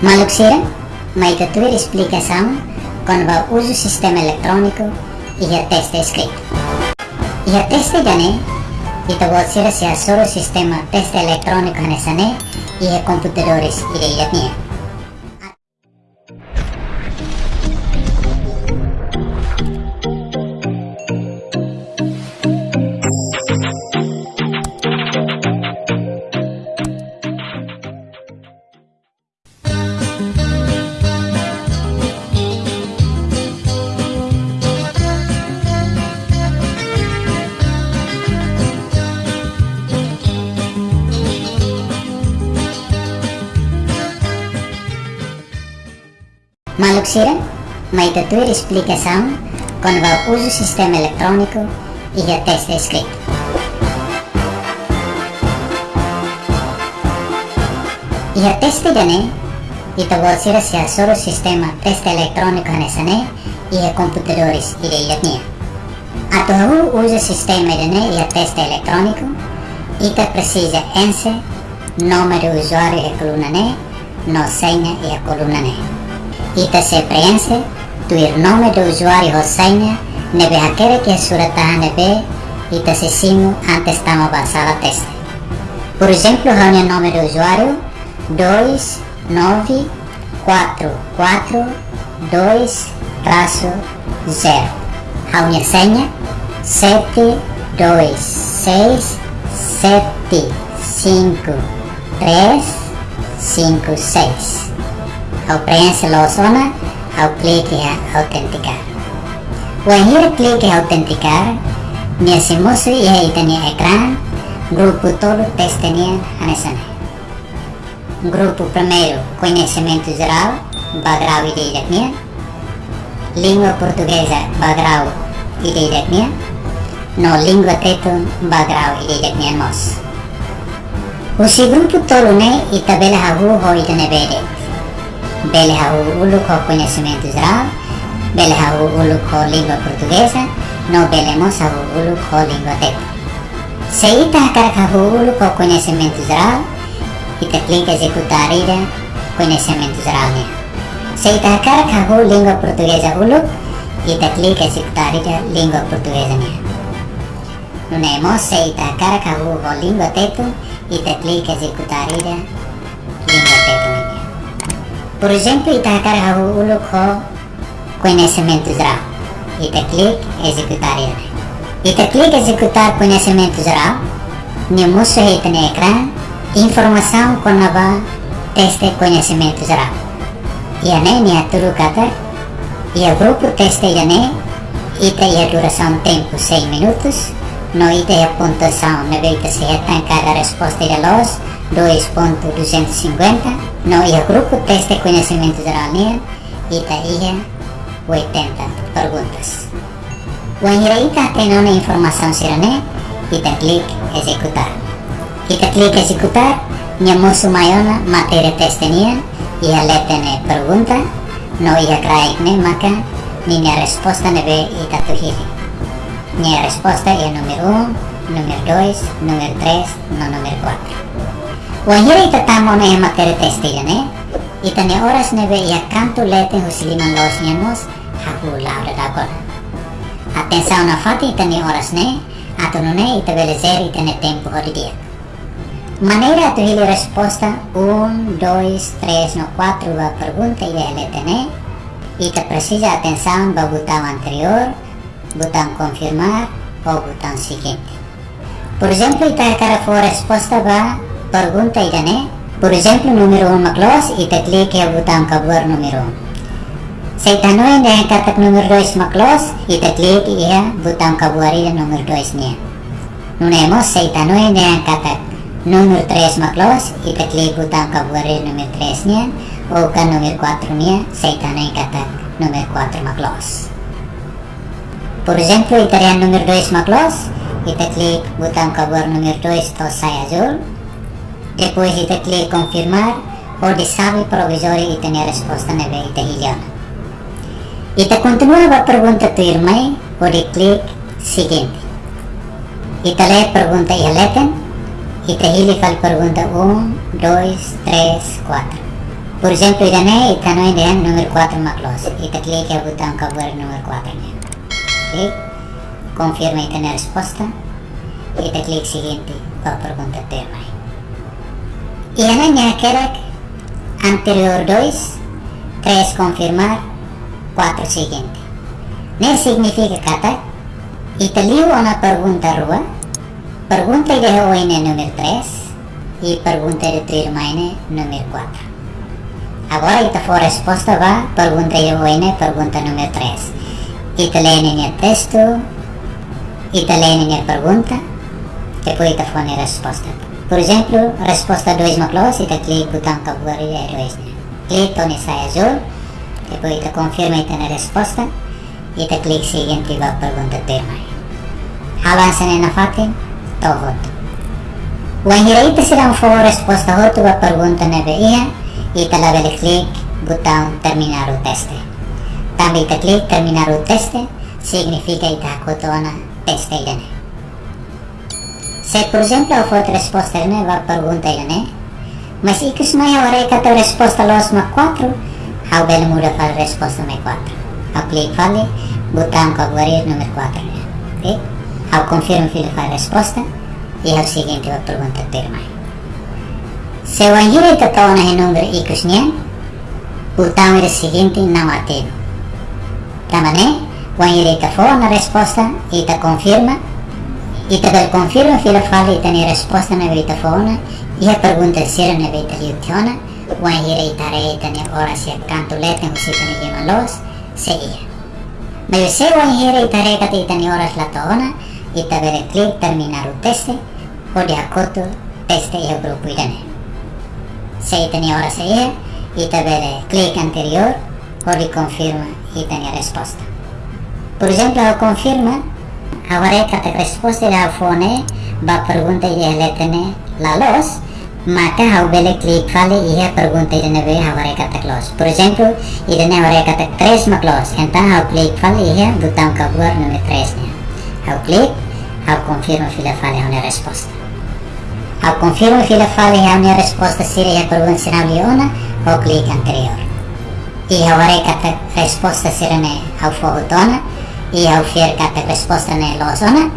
Maluxira, mas a tua explicação quando vai uso o sistema eletrônico e a teste escrito. E a teste já né, e pode ser se a o sistema teste eletrônico nessa né, e a computadores irei a né. Maluxira, mas a tua explicação quando vai uso o sistema eletrônico e a teste escrito. E a teste já né, e ser se a só o sistema teste eletrônico nessa né, e a computadores irei a né. A tu usa sistema de né e a teste eletrônico, e tu precisa esse número de usuário e coluna né, no senha e a coluna ita se preenche tu nome do usuário e senha nebe aquele que surata nebe e se simo antes tamo a teste. Por exemplo, reúne o nome do usuário 2, 9, 4, 4, 2, traço, 0. Reúne a senha 7, 2, 6, 7, 5, 3, 5, 6 ao preencher o sono, ao clique a autenticar. Quando ele clique a autenticar, nesse moço e aí tem o grupo todo testemunha a nessa Grupo primeiro, conhecimento geral, bagrau e de. Língua portuguesa, bagrau e de minha. No língua teto, bagrau e de minha. O segundo grupo todo, né, e tabela a rua, vou ir de. Bele ulu com conhecimento geral, bele ulu com língua portuguesa, não belemos ulu com língua teta. Se ita cara ulu com conhecimento geral, ita clica executar ira conhecimento geral né. Se ita cara língua portuguesa ulu, ita clica executar ira língua portuguesa né. Não é mo se ita cara com língua teta, ita clica executar ira. Por exemplo, itakará o ko conhecimento geral. Ita clique executar ele. Ita clique executar conhecimento geral. Ita no ecrã informação com nova teste conhecimento geral. E a nem a tudo kata. E grupo teste nem. Ita e a duração tempo 6 minutos. No ita a pontuação na veita se cada resposta de los 2.250 no ia grupo teste conhecimento geral NIA ita ia 80 perguntas. When ita tem uma informação sirane, ita clique executar. Ita clique executar, nya musuh mayona materi teste nia, ia letene pergunta, no ia kraik ne maka ninya resposta nebe ita tuhiri. Nya resposta ia número 1, número 2, número 3, no número 4. Wahira itatamo na yung materi testiga ne. Ita ni oras nebe ya kanto lete husiliman los niamos hahula ora dakon. Atenção na fati ita ni oras ne. Ato no ne ita belezer ita ne tempo hori dia. Maneira tu hili resposta 1, 2, 3, no 4 va pergunta e lete ne. Ita precisa atenção ba botão anterior, botão confirmar ou botão seguinte. Por exemplo, ita cara for resposta ba pergunta idane por exemplo número 1 maklos ita clique o botão kabur número 1 sa itanong na katak número 2 maklos ita clique ia botão kabuari número 2 niya nunemos sa itanong na katak número 3 maklos ita clique botão kabuari número 3 niya o kan número 4 niya sa itanong katak número 4 maklos por exemplo itarian número 2 maklos ita clique botão kabur número 2 to sai azul depois de clicar confirmar ou de sabe provisório e ter a resposta na vez de hilhona. E te continua a pergunta tu irmã ou de clique seguinte. E te lê pergunta e leten e te fal pergunta 1, 2, 3, 4. Por exemplo, idane ita no ide número 4 maclos. Ita clique o botão cabuar número 4 né. Clique. Confirma ita na resposta. Ita clique seguinte para a pergunta tema. E ana nya kerek anterior 2, 3 confirmar, 4 seguinte. Ne significa kata ita liu una pergunta rua. Pergunta ide ho ine número 3 e pergunta de trirmaine número 4. Agora ita for resposta va pergunta eu ine pergunta número 3. Ita lene texto, ita lene pergunta, depois ita for resposta. Por exemplo, resposta 2 maclos, ita clique botão cabuari é 2 né. Clique toni sai azul, depois ita confirma ita na resposta, ita clique seguinte va pergunta termai. Avança na fatin, to voto. Wan hira ita silang for resposta hotu va pergunta na iya, ita labele click botão terminar o teste. Também ita click terminar o teste, significa ita kotona teste idane. Se por exemplo eu for resposta idane, va pergunta idane, mas ikus mai ora kata resposta los ma 4, how bele muda fal resposta ma 4. Ao click fale, botão cabuarir número 4. Ok? Ao confirmo file fal resposta, e ao seguinte va pergunta ter mai. Se o anjiro tatawa na número ikus niya, botão era seguinte não ativo. Tamane, o anjiro itafo na resposta, ita confirma, ita bel confirma fila fala ita ni resposta na vita fona, e a pergunta sira na vita liutiona, o anjiro itare ita ni ora si canto lete husita ni gimalos, se ia. Mas se o anjiro itare kata ita ni oras lataona, ita bere click terminar o teste, o de acordo teste e o grupo idane. Se tenía hora seguida y te ve clic anterior o le confirma y tenía respuesta. Por exemplo, ao confirma, agora que a resposta da fone va pergunta e ele tem la los, maka ao bele click fale e a pergunta e neve agora que a close. Por exemplo, e ne agora que a 3 ma close, então ao click fale e a botão cabuar número 3 né. Ao click, ao confirma file fale a resposta. Ao confirmo fila fale a minha resposta seria a pergunta será leona ou clique anterior. E agora que a resposta será ne ao fogotona e ao fier que a resposta ne losona,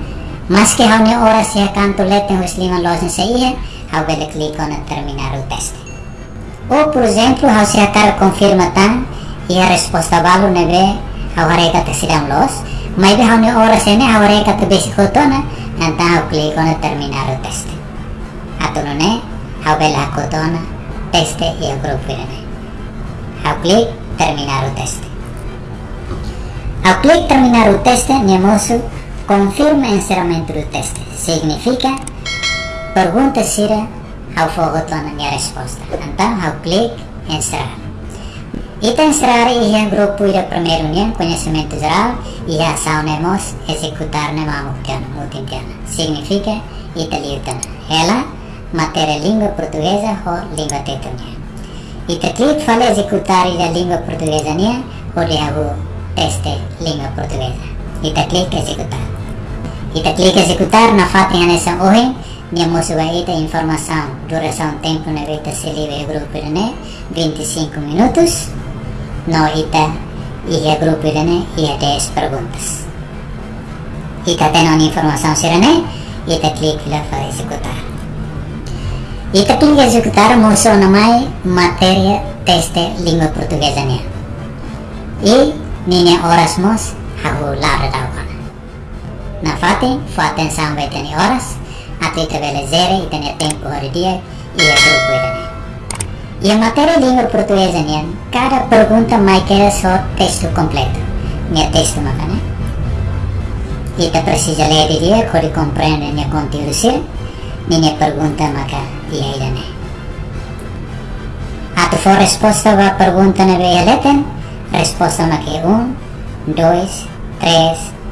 mas que a minha hora se a canto lete o slima losen se ia, ao bele clique na terminar o teste. Ou, por exemplo, ao se a cara confirma tan e a resposta valo ne ve agora que a será los, mas a minha hora se ne agora que a besikotona, então ao clique na terminar o teste. atunune hau bela kotona teste e o grupo irene. Hau clic terminar o teste. Ao clic terminar o teste, Niemosu confirma o encerramento do teste. Significa pergunta sira ao fogotona a resposta. Então, ao clic encerrar. Ita encerrar e o grupo ir a primeira união, conhecimento geral, e a ação nemos executar na multimutiana. Significa ita liutana. Ela matéria língua portuguesa ou língua tetonia. E clique fala executar a língua portuguesa nia ou lihabu teste língua portuguesa. Clique executar. Clique executar na fatinha nessa hoje, minha ita informação, duração tempo na vita se livre grupo né 25 minutos. No ita e a grupo né e a 10 perguntas. Ita tendo informação serane, ita clique para executar. Ita clica executar moção na mai matéria teste língua portuguesa nia. E mos hahu lara dawan. Na fate, fa atenção vai ter horas, até ita vele zero e tem tempo hora dia e é grupo idane. E a matéria língua portuguesa nia, cada pergunta mai quer só texto completo. Minha texto macana. Ita precisa ler dia, quando compreende minha conteúdo minha pergunta maka iya idane. Ato for resposta va pergunta na veia leten, resposta maka 1, 2, 3,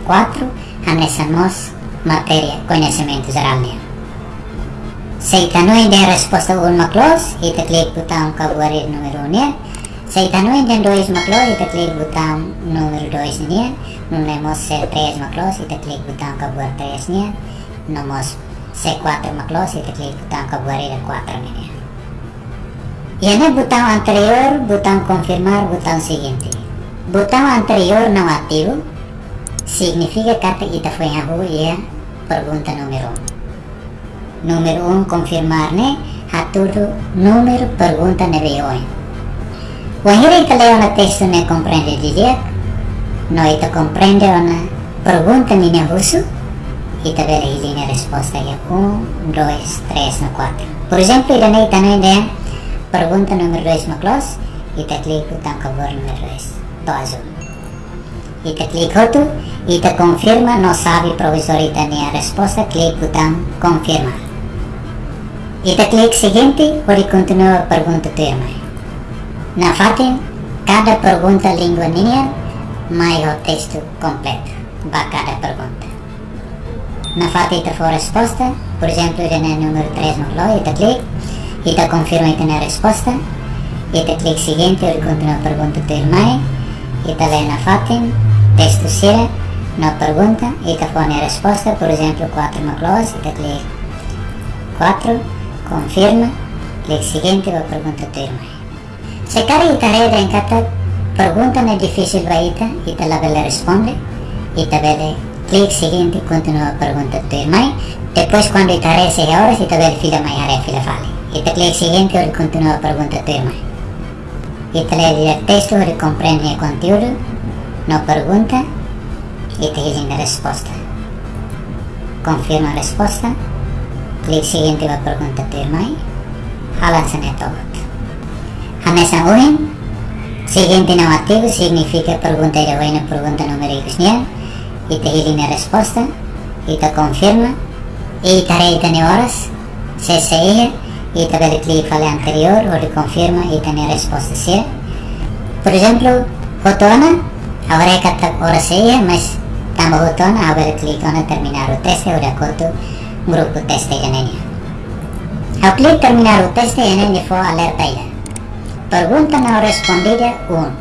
4, anexamos matéria, conhecimento geral niya. Sa itanong din resposta 1 maklos, itaklik butang kabuarir numero niya. Sa itanong din 2 maklos, itaklik butang numero 2 niya. Numemos 3 maklos, itaklik butang kabuar 3 niya. Nomos C4 maklo si tekli kutang kabuari dan 4 ini E no botão anterior, botão confirmar, botão seguinte. Botão anterior não ativo, significa que ita foi a rua e a pergunta número 1. Um. Número 1, um, confirmar, né? A tudo, número, pergunta, ne veio Quando ita leu na texto, ne compreende direito, não ita compreende na pergunta, ne russo, ita vê a resposta é 1, 2, 3, 4. Por exemplo, ne ita ne pergunta número 2 na classe, ita clica botão cover número 2, do azul. Ita clica outro, ita confirma, não sabe professor ita a resposta, clica botão confirmar. Ita clica seguinte, pode continuar a pergunta tua irmã. Na fatem, cada pergunta língua linha, mais o texto completo, para cada pergunta. Na fatem ita for resposta, por exemplo, no número 3 no flow, ita clica, ita confirma ita na resposta, ita clica seguinte, pode continuar a pergunta tua irmã, ita lê na fatem, texto sira, na pergunta, ita pone a resposta, por exemplo, 4 no close, ita clica 4, confirma, clique seguinte, a pergunta tua irmã. Se cara ita reda em cada pergunta não é difícil para ita, ita la bela responde, ita bela clique seguinte, continua a pergunta tua irmã, depois quando ita rece a horas, ita bela fila mai are fila fale. Ita clique seguinte, ora continua a pergunta tua irmã. Ita lê o texto, ora compreende o conteúdo, não pergunta, ita hiling a resposta. Confirma a resposta, clique seguinte, a pergunta tua irmã, halan sa network. Hamesa uhin, seguinte não ativo significa pergunta ira na pergunta número niya, ita hiling na resposta, ita confirma, ita reita ni horas, se se ita beli clique fale anterior, ou confirma, ita ni resposta siya. Por exemplo, fotona, agora é kata hora se iya, mas tamo fotona, agora clique na terminar o teste, ora koto grupo teste janenia. Ao clique terminar o teste, janenia for alerta ira. Pergunta não respondida 1.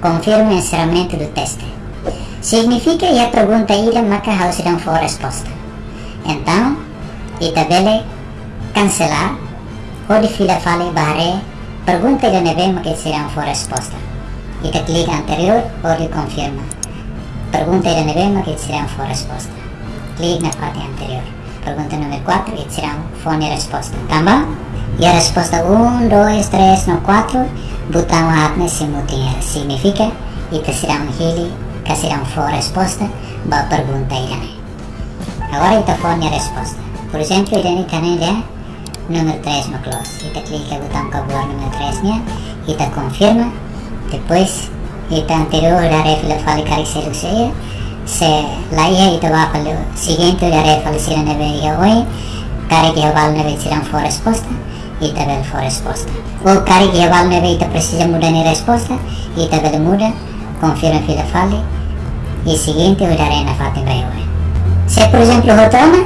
Confirma o encerramento do teste. Significa que a pergunta ira marca a não for resposta. Então, itabele cancelar de fila fale barre pergunta ira neve que será for resposta. Ita clica anterior ou de confirma. Pergunta ira neve que será for resposta. Clique na parte anterior. Pergunta número 4 e será fone resposta. Também? E a resposta 1, 2, 3, no 4, botão atne simultânea. Significa que será um hili, que será um for resposta, ba pergunta irane. Agora forne a resposta. Por exemplo, irane também é número 3 no close. Ita clica botão cabor número 3 niya, ita confirma, depois ita anterior a refila fale caricelu seja, se la ia ita va fale seguinte a refala sira neve ia oi, care que aval neve um for resposta, ita bel for resposta. O care que aval neve ita precisa mudar ni resposta, ita bel muda, confirma fila fale, e seguinte olharei na fate vai oi. Se por exemplo rotona,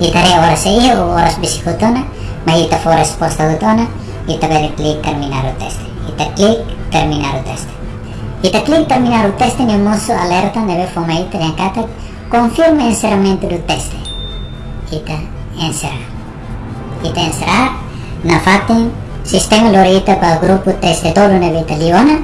ita re horas ia ou horas biciclotona, mas ita for resposta rotona, ita bel click terminar o teste. Ita click terminar o teste. Ita click terminar o teste ne moço alerta neve fomai triancata confirma encerramento do teste. Ita encerrar. Ita encerrar na fatem sistema lorita para o grupo teste todo neve italiana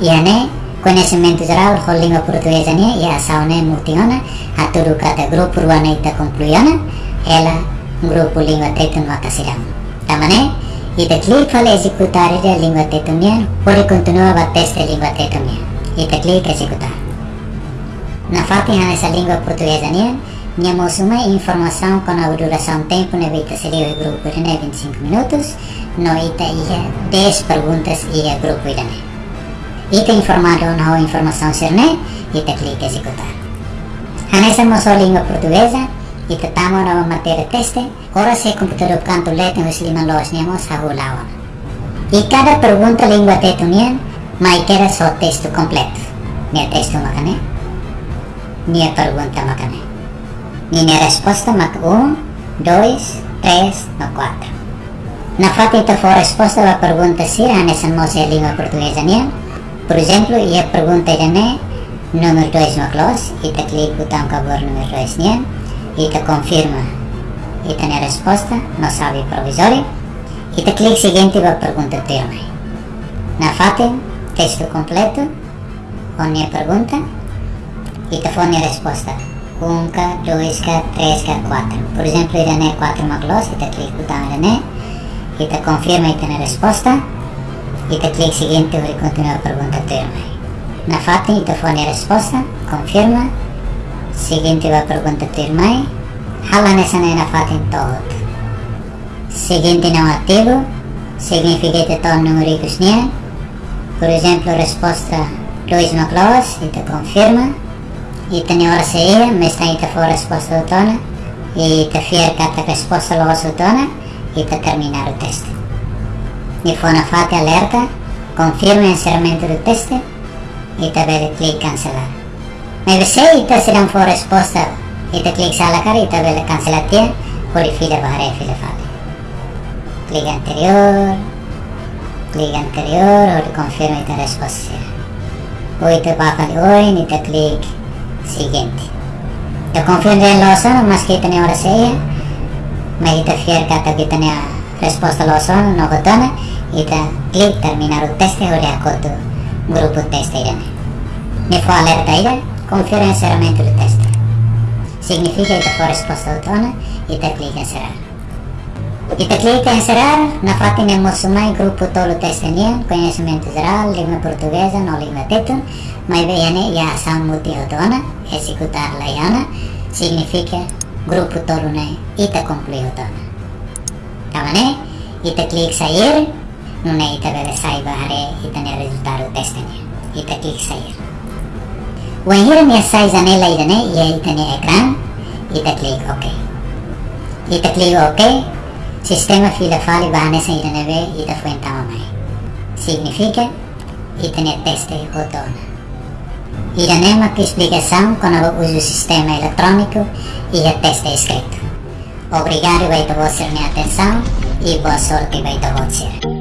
e ane conhecimento geral com língua portuguesa né e a ação né multiona a tudo cada grupo ruana ita concluiana ela grupo língua no acasirão. Tamane ita click fala executar a língua pode continuar a teste a língua tetoniana. Ita click executar. Na fatem essa língua portuguesa né Temos uma informação com a duração tempo na vida seria o grupo de 25 minutos, no ita ia 10 perguntas e o grupo né. Ita informado na informação ser né, ita clica executar. Nessa nossa língua portuguesa, ita tamo na matéria teste, ora se computador canto os lima los nemos a hulawan. E cada pergunta língua tetunian, mai queda só texto completo. Minha texto macane, minha pergunta macane. Minha resposta mak 1, 2, 3, no 4. Na foto ito for resposta a pergunta se nessa nossa língua portuguesa niya. Por exemplo, ia pergunta ne número 2 no close, ita click botão cabor número 2 niya, ita confirma ita na resposta, no sabe provisório, Ita clique seguinte vai pergunta tema. Na fate, texto completo, onde a pergunta, ita fone a resposta. 1K, 2K, 3K, 4. Por exemplo, irane 4 maglos, ita clique botão irane, ita confirma ita na resposta, ita clique seguinte vai continuar a pergunta tema. Na fate, ita fone a resposta, confirma, seguinte vai pergunta tema, hala nessa na fate todo. Seguinte não ativo significa que estou numéricos niya. Por exemplo, resposta 2 no close, ito confirma. Ito ni hora iya, mas na ito for resposta do tona. Ito fier kata resposta lo do tona. Ito terminar o teste. Ni for na fate alerta, confirma o encerramento do teste. Ito vede click cancelar. Mas se ito se não for resposta, ito click sa la cara, ito vede cancelar tia, por fila barre fila fale. clic anterior, clic anterior और confirma esta resposta. Hoy te baja de hoy ni te clic siguiente. Te confirma en lo sono, mas que tenía ahora seja, mas te fier kata que tenía resposta lo sono, no botona, e te clic terminar o teste ou reacoto grupo teste irene. Ne foi alerta ira, confirma encerramento do teste. Significa que foi resposta autona e te clic encerrar. Kita clica em encerrar, na parte temos mais grupo todo testenian, conhecimento geral, língua portuguesa, não língua teto, mas bem a ação multiautona, executar laiana, significa grupo todo né, ita concluiu tona. Tama né? Ita clica sair, não é ita bebe sai bahare, ita ne resultado testenia. Ita clica sair. O enhira ne sai janela ida né, e ita ne ecrã, ita clica ok. Ita clica ok, Sistema fila fali bahane sa itanebe ita fuentama mai. Significa itane teste otona. Iranema que explicação quando uso o sistema eletrônico e a teste escrito. Obrigado, vai ter vossa minha atenção e boa sorte vai ter você.